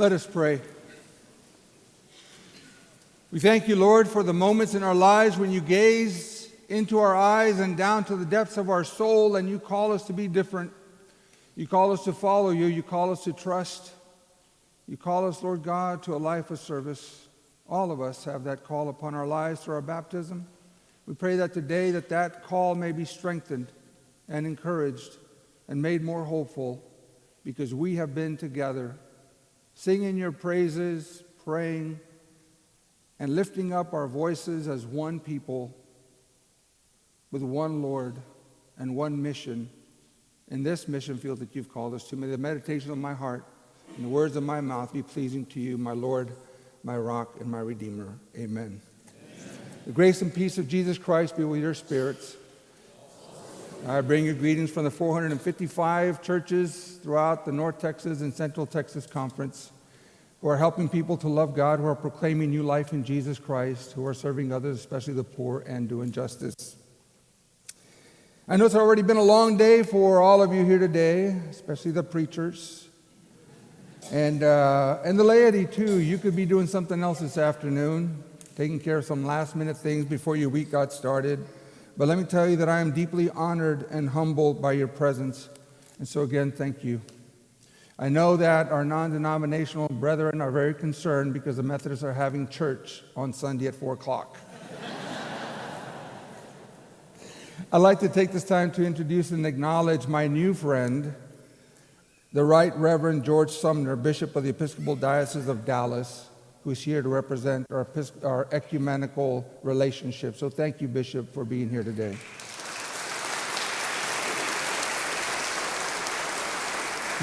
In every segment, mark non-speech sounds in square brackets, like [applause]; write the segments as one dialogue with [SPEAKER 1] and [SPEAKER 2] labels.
[SPEAKER 1] Let us pray. We thank you, Lord, for the moments in our lives when you gaze into our eyes and down to the depths of our soul and you call us to be different. You call us to follow you. You call us to trust. You call us, Lord God, to a life of service. All of us have that call upon our lives through our baptism. We pray that today that that call may be strengthened and encouraged and made more hopeful because we have been together singing your praises, praying, and lifting up our voices as one people with one Lord and one mission in this mission field that you've called us to. May the meditation of my heart and the words of my mouth be pleasing to you, my Lord, my rock, and my Redeemer. Amen. Amen. The grace and peace of Jesus Christ be with your spirits. I bring you greetings from the 455 churches throughout the North Texas and Central Texas Conference who are helping people to love God, who are proclaiming new life in Jesus Christ, who are serving others, especially the poor, and doing justice. I know it's already been a long day for all of you here today, especially the preachers. And, uh, and the laity, too. You could be doing something else this afternoon, taking care of some last minute things before your week got started. But let me tell you that I am deeply honored and humbled by your presence. And so, again, thank you. I know that our non denominational brethren are very concerned because the Methodists are having church on Sunday at 4 o'clock. [laughs] I'd like to take this time to introduce and acknowledge my new friend, the Right Reverend George Sumner, Bishop of the Episcopal Diocese of Dallas, who's here to represent our, our ecumenical relationship. So thank you, Bishop, for being here today.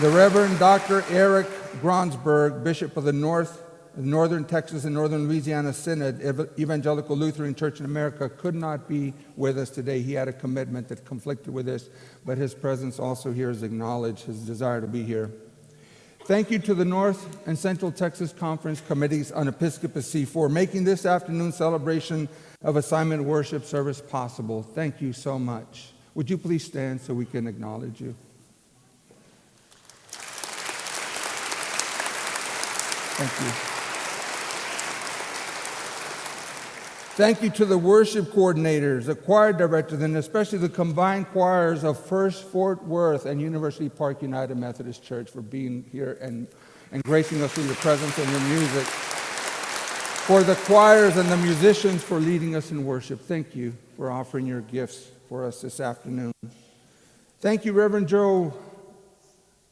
[SPEAKER 1] The Reverend Dr. Erik Gronberg, Bishop of the North, Northern Texas and Northern Louisiana Synod, Evangelical Lutheran Church in America, could not be with us today. He had a commitment that conflicted with this, but his presence also here is acknowledged, his desire to be here. Thank you to the North and Central Texas Conference Committees on Episcopacy for making this afternoon celebration of assignment worship service possible. Thank you so much. Would you please stand so we can acknowledge you? Thank you. Thank you to the worship coordinators, the choir directors, and especially the combined choirs of First Fort Worth and University Park United Methodist Church for being here and, and gracing us with your presence and your music. For the choirs and the musicians for leading us in worship, thank you for offering your gifts for us this afternoon. Thank you, Reverend Joe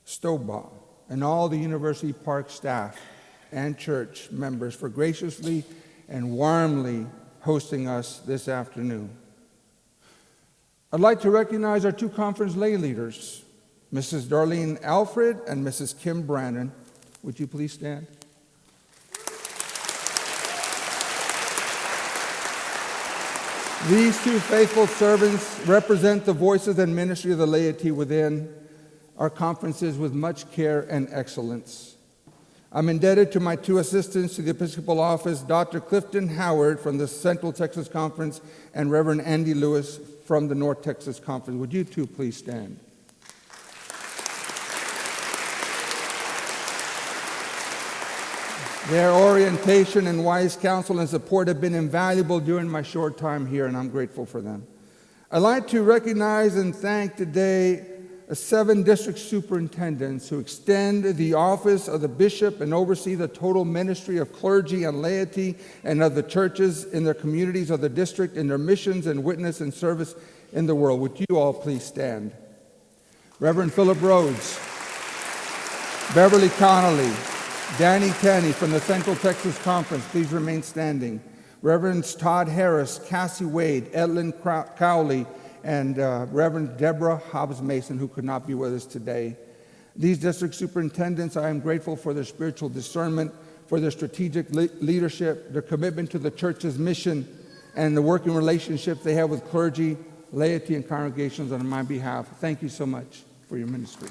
[SPEAKER 1] Stobaugh and all the University Park staff and church members for graciously and warmly hosting us this afternoon. I'd like to recognize our two conference lay leaders, Mrs. Darlene Alfred and Mrs. Kim Brandon. Would you please stand? These two faithful servants represent the voices and ministry of the laity within our conferences with much care and excellence. I'm indebted to my two assistants to the Episcopal Office, Dr. Clifton Howard from the Central Texas Conference and Reverend Andy Lewis from the North Texas Conference. Would you two please stand? Their orientation and wise counsel and support have been invaluable during my short time here, and I'm grateful for them. I'd like to recognize and thank today seven district superintendents who extend the office of the bishop and oversee the total ministry of clergy and laity and of the churches in their communities of the district in their missions and witness and service in the world. Would you all please stand? Reverend Philip Rhodes, Beverly Connolly, Danny Tanney from the Central Texas Conference, please remain standing. Reverends Todd Harris, Cassie Wade, Edlin Cowley, and uh, Reverend Deborah Hobbs Mason, who could not be with us today. These district superintendents, I am grateful for their spiritual discernment, for their strategic le leadership, their commitment to the church's mission, and the working relationships they have with clergy, laity, and congregations on my behalf. Thank you so much for your ministry.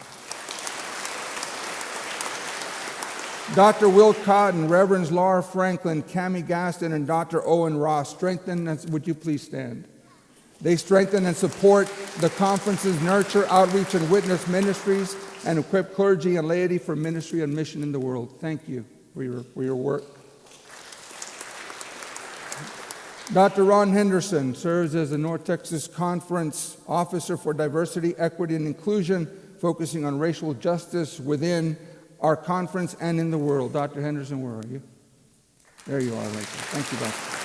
[SPEAKER 1] Dr. Will Cotton, Reverends Laura Franklin, Cami Gaston, and Dr. Owen Ross, strengthen us. Would you please stand? They strengthen and support the conferences, nurture outreach and witness ministries, and equip clergy and laity for ministry and mission in the world. Thank you for your, for your work. Dr. Ron Henderson serves as the North Texas Conference Officer for Diversity, Equity, and Inclusion, focusing on racial justice within our conference and in the world. Dr. Henderson, where are you? There you are, right there. Thank you, Doctor.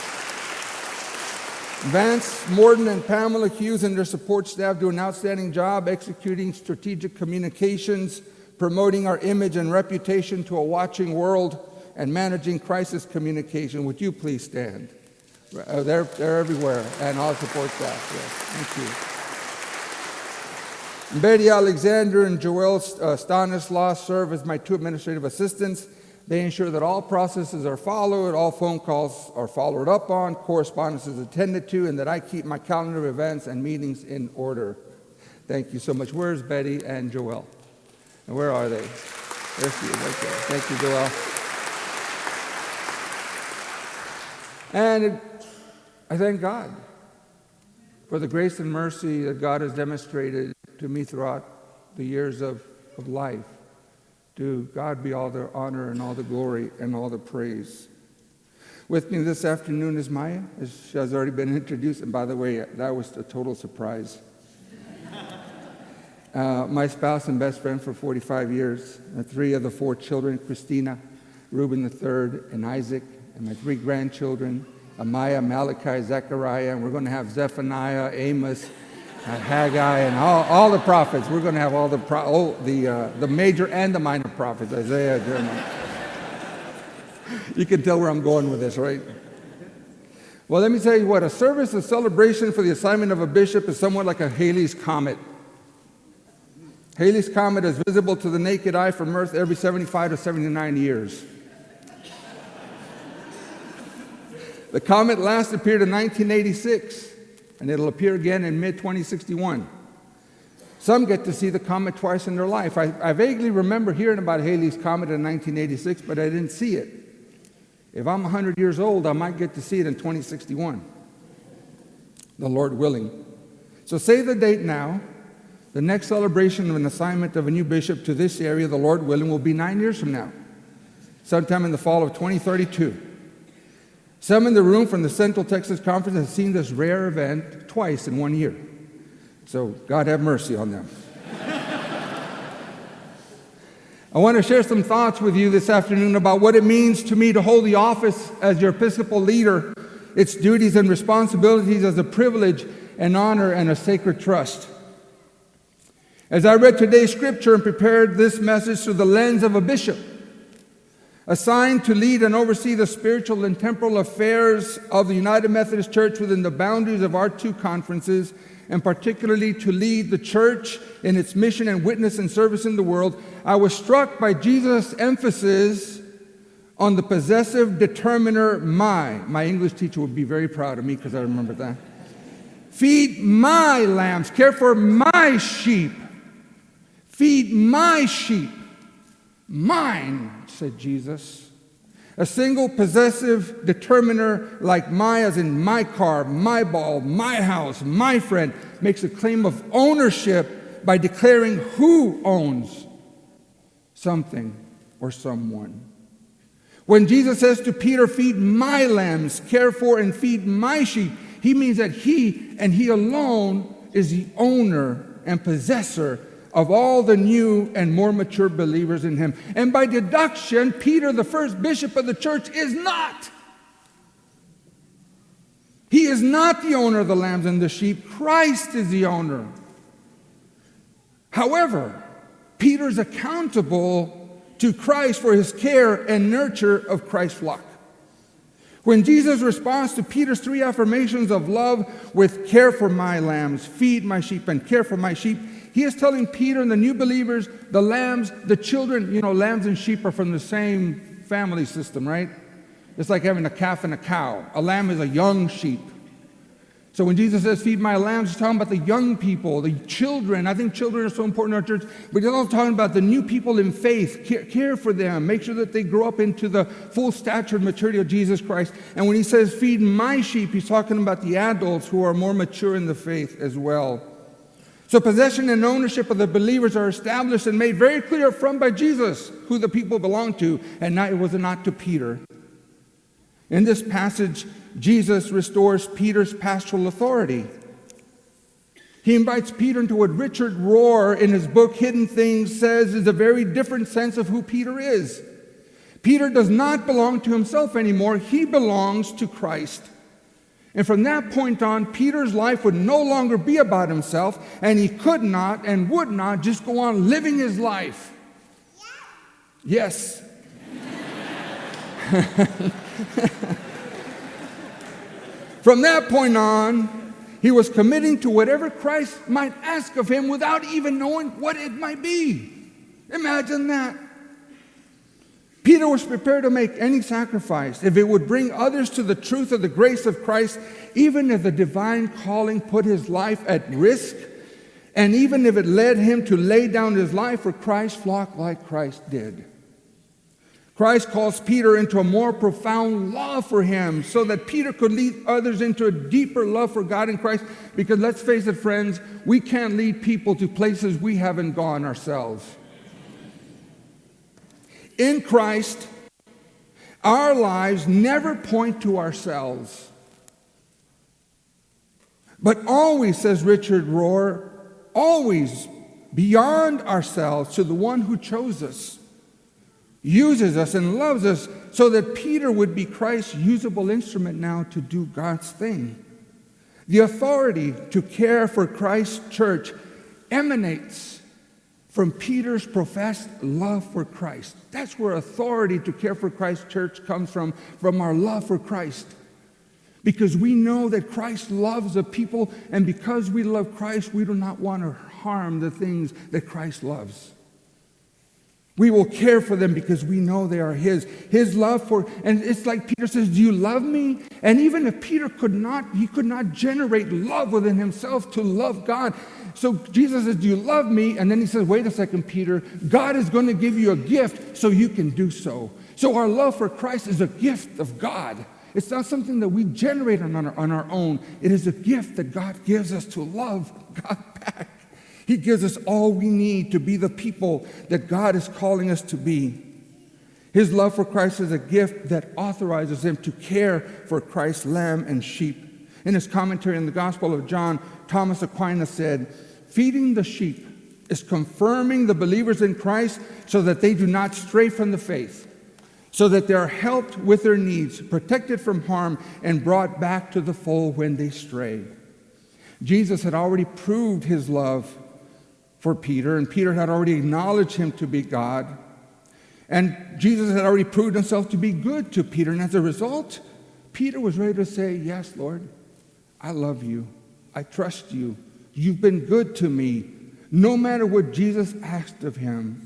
[SPEAKER 1] Vance, Morton, and Pamela Hughes and their support staff do an outstanding job executing strategic communications, promoting our image and reputation to a watching world, and managing crisis communication. Would you please stand? Uh, they're, they're everywhere, and all support staff. Yes, thank you. Betty Alexander and Joel uh, Stanislaus serve as my two administrative assistants. They ensure that all processes are followed, all phone calls are followed up on, correspondence is attended to, and that I keep my calendar of events and meetings in order. Thank you so much. Where's Betty and Joel? And where are they? There she is, right there. Thank you, Joel. And I thank God for the grace and mercy that God has demonstrated to me throughout the years of, of life. To God be all the honor and all the glory and all the praise. With me this afternoon is Maya, as she has already been introduced. And by the way, that was a total surprise. [laughs] Uh, my spouse and best friend for 45 years, and three of the four children, Christina, Reuben III, and Isaac, and my three grandchildren, Amaya, Malachi, Zechariah, and we're going to have Zephaniah, Amos, uh, Haggai, and all, all the prophets. We're going to have all the, pro- oh, the, uh, the major and the minor prophets, Isaiah, Jeremiah. you can tell where I'm going with this, right? Well, let me tell you what a service of celebration for the assignment of a bishop is somewhat like a Halley's Comet. Halley's Comet is visible to the naked eye from Earth every 75 to 79 years. The comet last appeared in 1986, and it'll appear again in mid 2061. Some get to see the comet twice in their life. I, I, vaguely remember hearing about Halley's Comet in 1986, but I didn't see it. If I'm 100 years old, I might get to see it in 2061, the Lord willing. So save the date now. The next celebration of an assignment of a new bishop to this area, the Lord willing, will be nine years from now, sometime in the fall of 2032. Some in the room from the Central Texas Conference have seen this rare event twice in one year. So God have mercy on them. [laughs] I want to share some thoughts with you this afternoon about what it means to me to hold the office as your Episcopal leader, its duties and responsibilities as a privilege and honor and a sacred trust. As I read today's scripture and prepared this message through the lens of a bishop, assigned to lead and oversee the spiritual and temporal affairs of the United Methodist Church within the boundaries of our two conferences, and particularly to lead the church in its mission and witness and service in the world, I was struck by Jesus' emphasis on the possessive determiner my. My English teacher would be very proud of me because I remember that. Feed my lambs, care for my sheep. Feed my sheep. Mine said Jesus. A single possessive determiner like my, as in my car, my ball, my house, my friend, makes a claim of ownership by declaring who owns something or someone. When Jesus says to Peter, Feed my lambs, care for and feed my sheep, he means that he and he alone is the owner and possessor of all the new and more mature believers in him. And by deduction, Peter, the first bishop of the church, is not. He is not the owner of the lambs and the sheep. Christ is the owner. However, Peter is accountable to Christ for his care and nurture of Christ's flock. When Jesus responds to Peter's three affirmations of love with care for my lambs, feed my sheep, and care for my sheep, he is telling Peter and the new believers, the lambs, the children, you know, lambs and sheep are from the same family system, right? It's like having a calf and a cow. A lamb is a young sheep. So when Jesus says, feed my lambs, he's talking about the young people, the children. I think children are so important in our church, but he's also talking about the new people in faith. Care, care, for them. Make sure that they grow up into the full stature and maturity of Jesus Christ. And when he says, feed my sheep, he's talking about the adults who are more mature in the faith as well. So possession and ownership of the believers are established and made very clear from by Jesus who the people belong to, and it was not to Peter. In this passage, Jesus restores Peter's pastoral authority. He invites Peter into what Richard Rohr in his book Hidden Things says is a very different sense of who Peter is. Peter does not belong to himself anymore, he belongs to Christ. And from that point on, Peter's life would no longer be about himself, and he could not and would not just go on living his life. Yes. [laughs] [laughs] From that point on, he was committing to whatever Christ might ask of him without even knowing what it might be. Imagine that. Peter was prepared to make any sacrifice if it would bring others to the truth of the grace of Christ, even if the divine calling put his life at risk, and even if it led him to lay down his life for Christ's flock like Christ did. Christ calls Peter into a more profound love for him so that Peter could lead others into a deeper love for God in Christ. Because let's face it, friends, we can't lead people to places we haven't gone ourselves. In Christ, our lives never point to ourselves, but always, says Richard Rohr, always beyond ourselves to the one who chose us uses us and loves us so that Peter would be Christ's usable instrument now to do God's thing. The authority to care for Christ's church emanates from Peter's professed love for Christ. That's where authority to care for Christ's church comes from, from our love for Christ. Because we know that Christ loves the people, and because we love Christ, we do not want to harm the things that Christ loves. We will care for them because we know they are His. His love for, and it's like Peter says, Do you love me? And even if Peter could not, he could not generate love within himself to love God. So Jesus says, Do you love me? And then he says, Wait a second, Peter. God is going to give you a gift so you can do so. So our love for Christ is a gift of God. It's not something that we generate on our, on our own, it is a gift that God gives us to love God back. He gives us all we need to be the people that God is calling us to be. His love for Christ is a gift that authorizes him to care for Christ's lamb and sheep. In his commentary on the Gospel of John, Thomas Aquinas said, Feeding the sheep is confirming the believers in Christ so that they do not stray from the faith, so that they are helped with their needs, protected from harm, and brought back to the fold when they stray. Jesus had already proved his love for Peter, and Peter had already acknowledged him to be God. And Jesus had already proved himself to be good to Peter. And as a result, Peter was ready to say, Yes, Lord, I love you. I trust you. You've been good to me, no matter what Jesus asked of him.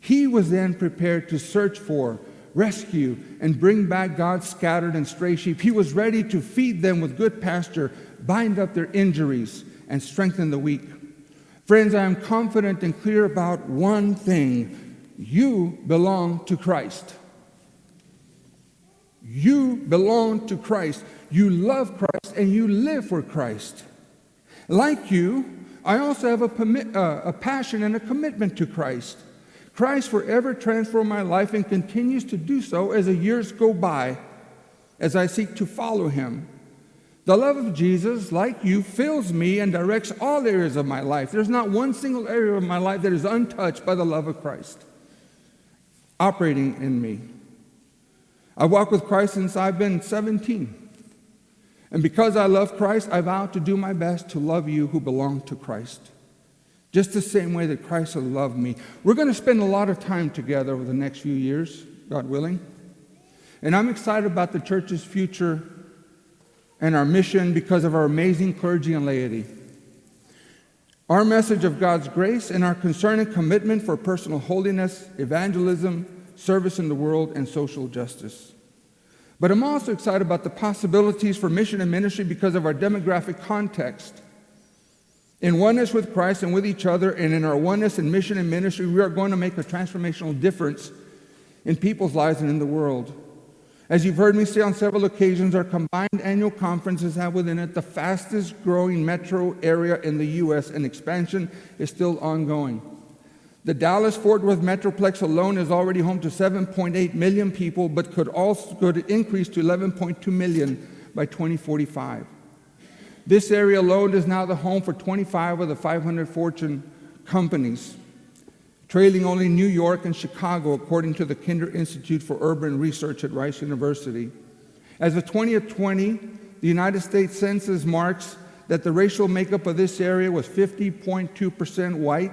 [SPEAKER 1] He was then prepared to search for, rescue, and bring back God's scattered and stray sheep. He was ready to feed them with good pasture, bind up their injuries, and strengthen the weak. Friends, I am confident and clear about one thing. You belong to Christ. You belong to Christ. You love Christ and you live for Christ. Like you, I also have a, uh, a passion and a commitment to Christ. Christ forever transformed my life and continues to do so as the years go by as I seek to follow him. The love of Jesus, like you, fills me and directs all areas of my life. There's not one single area of my life that is untouched by the love of Christ operating in me. I walk with Christ since I've been 17. And because I love Christ, I vow to do my best to love you who belong to Christ. Just the same way that Christ has loved me. We're going to spend a lot of time together over the next few years, God willing. And I'm excited about the church's future and our mission because of our amazing clergy and laity. Our message of God's grace and our concern and commitment for personal holiness, evangelism, service in the world, and social justice. But I'm also excited about the possibilities for mission and ministry because of our demographic context. In oneness with Christ and with each other, and in our oneness in mission and ministry, we are going to make a transformational difference in people's lives and in the world. As you've heard me say on several occasions, our combined annual conferences have within it the fastest growing metro area in the U.S., and expansion is still ongoing. The Dallas Fort Worth Metroplex alone is already home to 7.8 million people, but could also could increase to 11.2 million by 2045. This area alone is now the home for 25 of the 500 Fortune companies trailing only New York and Chicago, according to the Kinder Institute for Urban Research at Rice University. As of 2020, the United States Census marks that the racial makeup of this area was 50.2% white,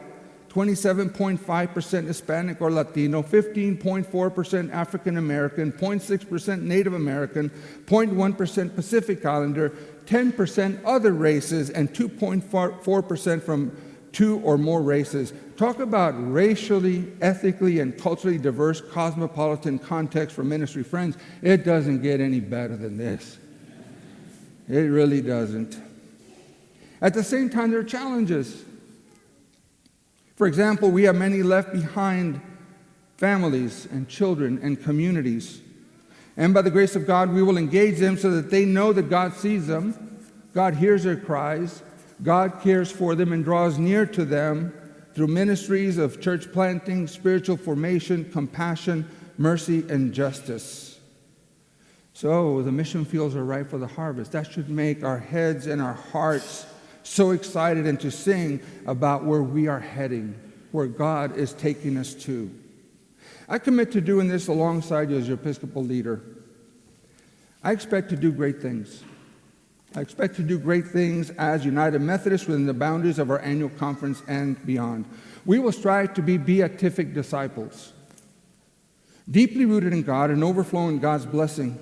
[SPEAKER 1] 27.5% Hispanic or Latino, 15.4% African American, 0.6% Native American, 0.1% Pacific Islander, 10% other races, and 2.4% from two or more races. Talk about racially, ethically, and culturally diverse cosmopolitan context for ministry friends. It doesn't get any better than this. It really doesn't. At the same time, there are challenges. For example, we have many left behind families and children and communities. And by the grace of God, we will engage them so that they know that God sees them, God hears their cries, God cares for them and draws near to them through ministries of church planting, spiritual formation, compassion, mercy, and justice. So the mission fields are ripe for the harvest. That should make our heads and our hearts so excited and to sing about where we are heading, where God is taking us to. I commit to doing this alongside you as your Episcopal leader. I expect to do great things. I expect to do great things as United Methodists within the boundaries of our annual conference and beyond. We will strive to be beatific disciples, deeply rooted in God and overflowing God's blessing.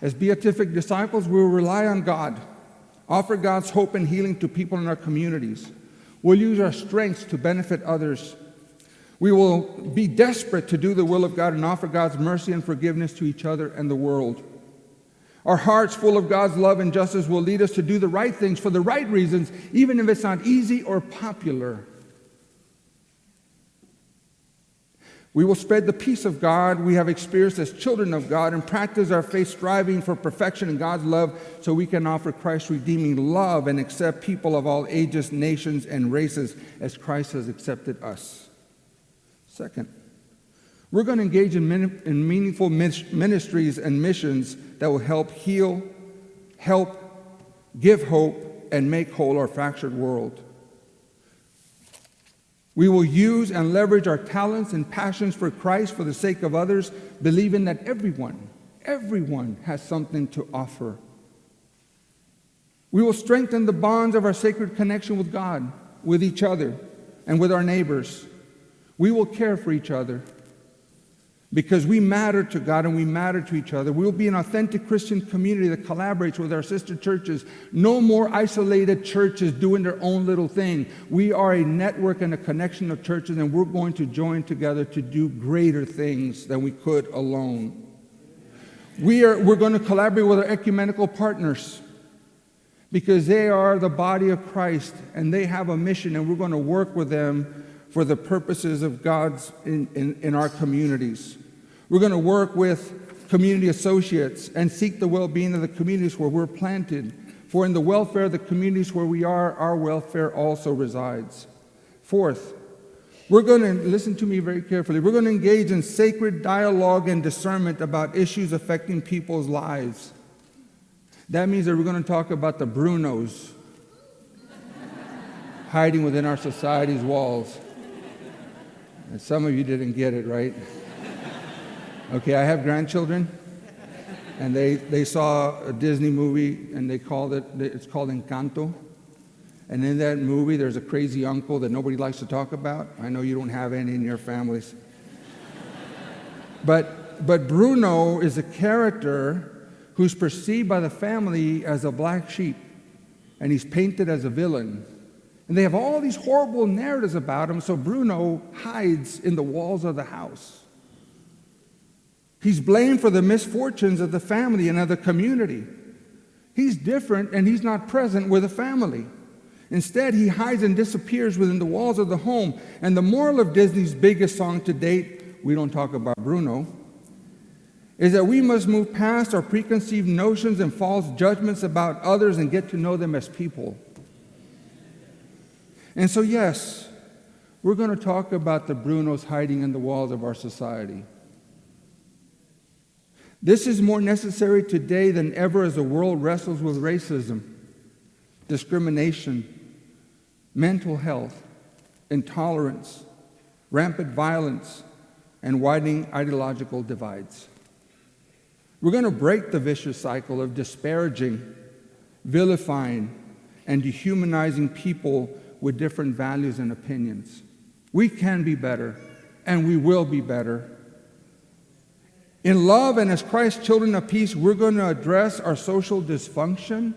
[SPEAKER 1] As beatific disciples, we will rely on God, offer God's hope and healing to people in our communities. We'll use our strengths to benefit others. We will be desperate to do the will of God and offer God's mercy and forgiveness to each other and the world. Our hearts full of God's love and justice will lead us to do the right things for the right reasons, even if it's not easy or popular. We will spread the peace of God we have experienced as children of God and practice our faith striving for perfection in God's love so we can offer Christ's redeeming love and accept people of all ages, nations, and races as Christ has accepted us. Second, we're going to engage in, in meaningful ministries and missions that will help heal, help give hope, and make whole our fractured world. We will use and leverage our talents and passions for Christ for the sake of others, believing that everyone, everyone has something to offer. We will strengthen the bonds of our sacred connection with God, with each other, and with our neighbors. We will care for each other because we matter to God and we matter to each other. We'll be an authentic Christian community that collaborates with our sister churches. No more isolated churches doing their own little thing. We are a network and a connection of churches, and we're going to join together to do greater things than we could alone. We are, we're going to collaborate with our ecumenical partners because they are the body of Christ and they have a mission, and we're going to work with them for the purposes of God's in, in, in our communities. We're going to work with community associates and seek the well being of the communities where we're planted. For in the welfare of the communities where we are, our welfare also resides. Fourth, we're going to listen to me very carefully. We're going to engage in sacred dialogue and discernment about issues affecting people's lives. That means that we're going to talk about the Brunos [laughs] hiding within our society's walls. And some of you didn't get it, right? Okay, I have grandchildren, and they, they saw a Disney movie, and they called it, it's called Encanto. And in that movie, there's a crazy uncle that nobody likes to talk about. I know you don't have any in your families. but, but Bruno is a character who's perceived by the family as a black sheep, and he's painted as a villain. And they have all these horrible narratives about him, so Bruno hides in the walls of the house. He's blamed for the misfortunes of the family and of the community. He's different and he's not present with the family. Instead, he hides and disappears within the walls of the home. And the moral of Disney's biggest song to date, we don't talk about Bruno, is that we must move past our preconceived notions and false judgments about others and get to know them as people. And so, yes, we're going to talk about the Brunos hiding in the walls of our society. This is more necessary today than ever as the world wrestles with racism, discrimination, mental health, intolerance, rampant violence, and widening ideological divides. We're going to break the vicious cycle of disparaging, vilifying, and dehumanizing people with different values and opinions. We can be better, and we will be better. In love and as Christ's children of peace, we're going to address our social dysfunction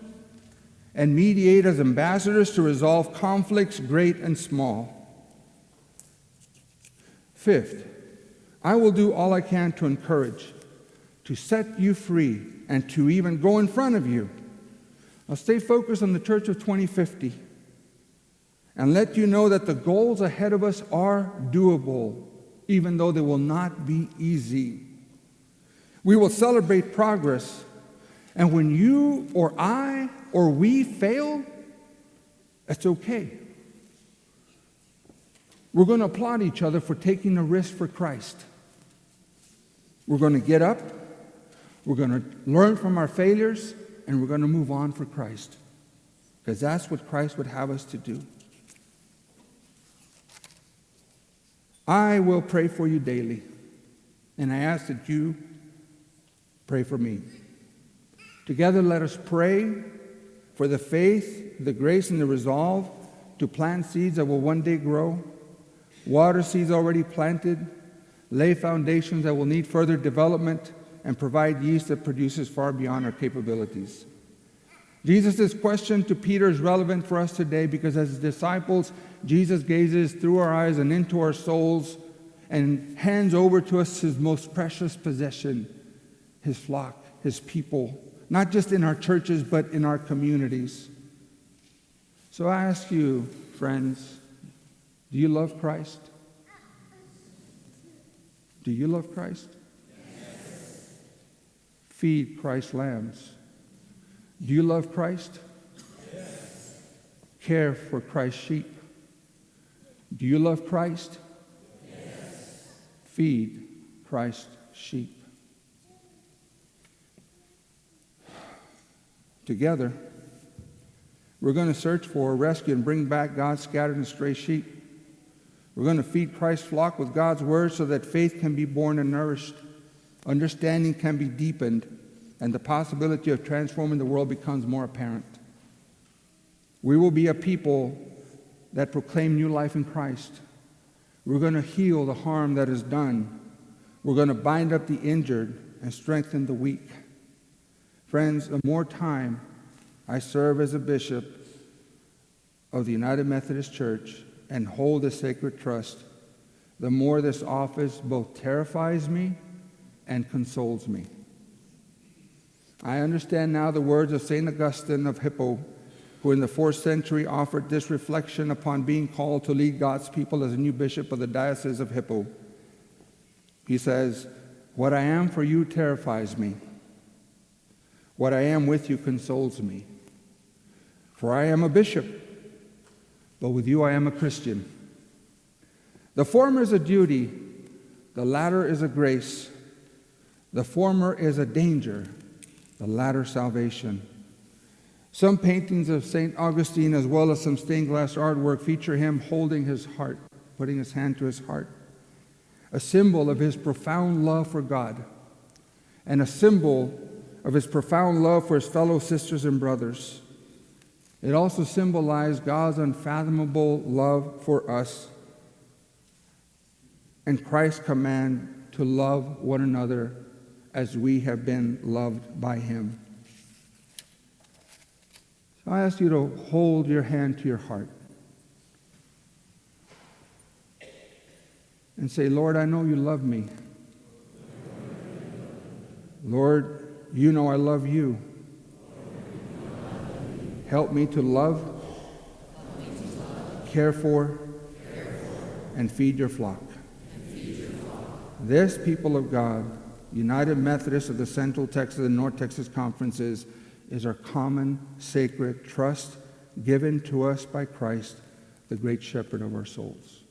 [SPEAKER 1] and mediate as ambassadors to resolve conflicts, great and small. Fifth, I will do all I can to encourage, to set you free, and to even go in front of you. I'll stay focused on the Church of 2050 and let you know that the goals ahead of us are doable, even though they will not be easy. We will celebrate progress, and when you or I or we fail, that's okay. We're going to applaud each other for taking a risk for Christ. We're going to get up, we're going to learn from our failures, and we're going to move on for Christ. Because that's what Christ would have us to do. I will pray for you daily, and I ask that you pray for me. Together, let us pray for the faith, the grace, and the resolve to plant seeds that will one day grow, water seeds already planted, lay foundations that will need further development, and provide yeast that produces far beyond our capabilities. Jesus' question to Peter is relevant for us today because as disciples, Jesus gazes through our eyes and into our souls and hands over to us his most precious possession, his flock, his people, not just in our churches, but in our communities. So I ask you, friends, do you love Christ? Do you love Christ? Yes. Feed Christ's lambs. Do you love Christ? Yes. Care for Christ's sheep. Do you love Christ? Yes. Feed Christ's sheep. Together, we're going to search for, rescue, and bring back God's scattered and stray sheep. We're going to feed Christ's flock with God's word so that faith can be born and nourished, understanding can be deepened, and the possibility of transforming the world becomes more apparent. We will be a people that proclaim new life in Christ. We're going to heal the harm that is done. We're going to bind up the injured and strengthen the weak. Friends, the more time I serve as a bishop of the United Methodist Church, and hold a sacred trust, the more this office both terrifies me and consoles me. I understand now the words of St. Augustine of Hippo, who in the fourth century offered this reflection upon being called to lead God's people as a new bishop of the Diocese of Hippo. He says, What I am for you terrifies me. What I am with you consoles me. For I am a bishop but with you I am a Christian. The former is a duty, the latter is a grace. The former is a danger, the latter salvation. Some paintings of St. Augustine, as well as some stained glass artwork, feature him holding his heart, putting his hand to his heart, a symbol of his profound love for God, and a symbol of his profound love for his fellow sisters and brothers. It also symbolized God's unfathomable love for us and Christ's command to love one another as we have been loved by him. So I ask you to hold your hand to your heart and say, Lord, I know you love me. Lord, you know I love you. Help me to love, care for, and feed your flock. This people of God, United Methodists of the Central Texas and North Texas Conferences, is our common sacred trust given to us by Christ, the great shepherd of our souls.